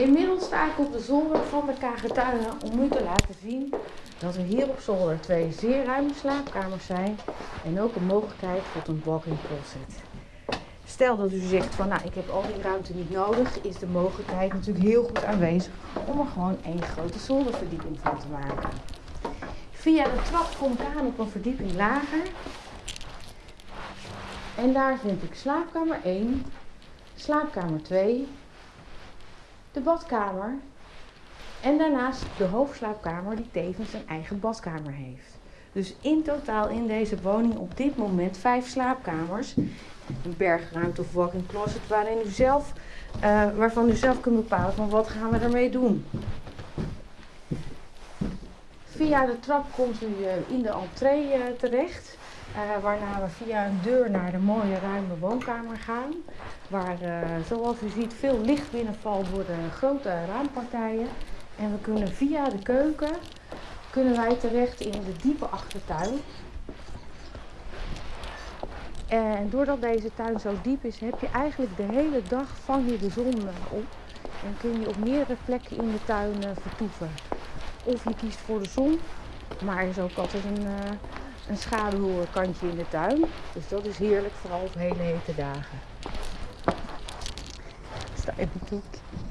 Inmiddels sta ik op de zolder van de Kagetuinen om u te laten zien dat er hier op zolder twee zeer ruime slaapkamers zijn en ook een mogelijkheid voor een walk-in closet. Stel dat u zegt van nou ik heb al die ruimte niet nodig, is de mogelijkheid natuurlijk heel goed aanwezig om er gewoon één grote zolderverdieping van te maken. Via de trap kom ik aan op een verdieping lager. En daar vind ik slaapkamer 1, slaapkamer 2, de badkamer en daarnaast de hoofdslaapkamer die tevens een eigen badkamer heeft. Dus in totaal in deze woning op dit moment vijf slaapkamers. Een bergruimte of walk-in closet waarin u zelf, uh, waarvan u zelf kunt bepalen van wat gaan we ermee doen. Via de trap komt u uh, in de entree terecht. waarna we via een deur naar de mooie ruime woonkamer gaan. Waar zoals u ziet veel licht binnenvalt door de grote raampartijen. En we kunnen via de keuken kunnen wij terecht in de diepe achtertuin. En doordat deze tuin zo diep is, heb je eigenlijk de hele dag vang je de zon op. En kun je op meerdere plekken in de tuin vertoeven. Of je kiest voor de zon, maar er is ook altijd een, een schaduwkantje in de tuin. Dus dat is heerlijk, vooral op hele hete dagen. Sta even.